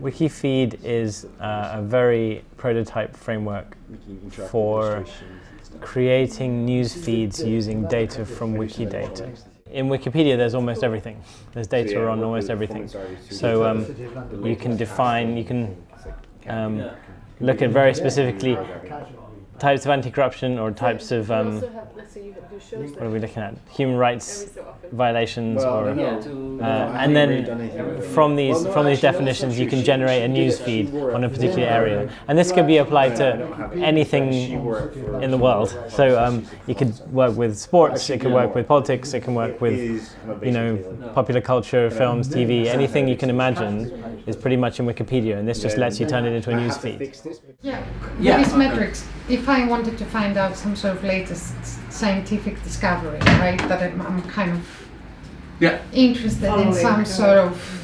Wikifeed is uh, a very prototype framework for creating news feeds using data from Wikidata. In Wikipedia, there's almost everything. There's data on almost everything. So um, you can define, you can um, look at very specifically types of anti-corruption or types of um, what are we looking at? Human rights violations, or uh, and then from these from these definitions, you can generate a news feed on a particular area, and this could be applied to anything in the world. So um, you could work with sports, it could work with politics, it can work with you know popular culture, films, TV, anything you can imagine is pretty much in Wikipedia, and this just lets you turn it into a news feed. Yeah, yeah. these metrics. If I wanted to find out some sort of latest scientific discovery, right? That I'm, I'm kind of yeah. interested in some sort of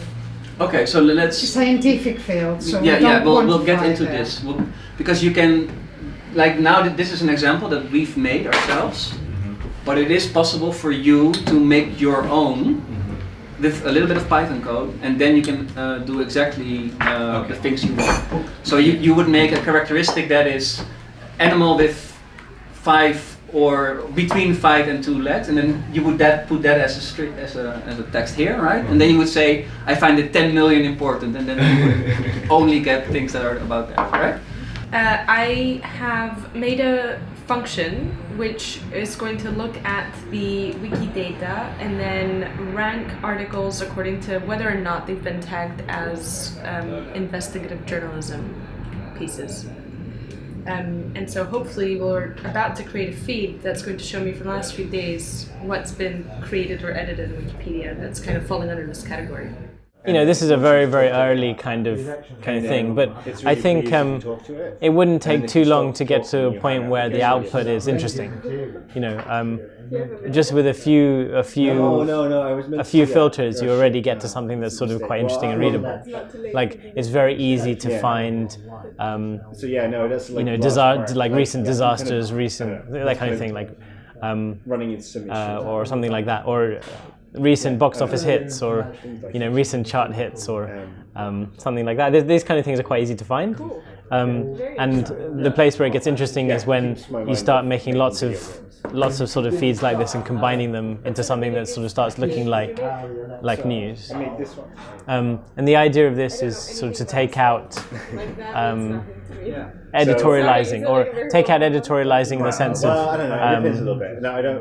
Okay, so let's scientific field. So yeah, yeah, we'll, we'll get into there. this we'll, because you can, like now that this is an example that we've made ourselves, mm -hmm. but it is possible for you to make your own mm -hmm. with a little bit of Python code, and then you can uh, do exactly uh, okay. the things you want. So you, you would make a characteristic that is animal with five or between five and two legs, and then you would that put that as a string, as a as a text here, right? And then you would say, I find it 10 million important, and then you would only get things that are about that, right? Uh, I have made a function which is going to look at the Wikidata and then rank articles according to whether or not they've been tagged as um, investigative journalism pieces. Um, and so hopefully we're about to create a feed that's going to show me for the last few days what's been created or edited in Wikipedia that's kind of falling under this category you know, this is a very, very early kind of kind of thing, but I think um, it. wouldn't take too long to get to a point where the output is interesting. You know, um, just with a few, a few, a few filters, you already get to something that's sort of quite interesting and readable. Like it's very easy to find, so um, you know, disa like recent disasters, recent that kind of thing, like um, uh, or something like that, or recent box office hits or you know recent chart hits or um, something like that. These kind of things are quite easy to find. Um, and the place where it gets interesting is when you start making lots of lots of sort of feeds like this and combining them into something that sort of starts looking like like news. Um, and the idea of this is sort of to take out um, editorializing or take out editorializing in the sense of i um,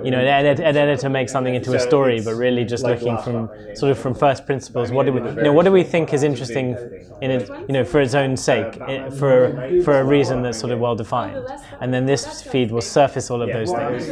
you know an, ed an, editor makes something into a story but really just looking from sort of from first principles what do we you know what do we think is interesting in it you know for its own sake for for a reason that's sort of well defined. and then this feed will surface all of those things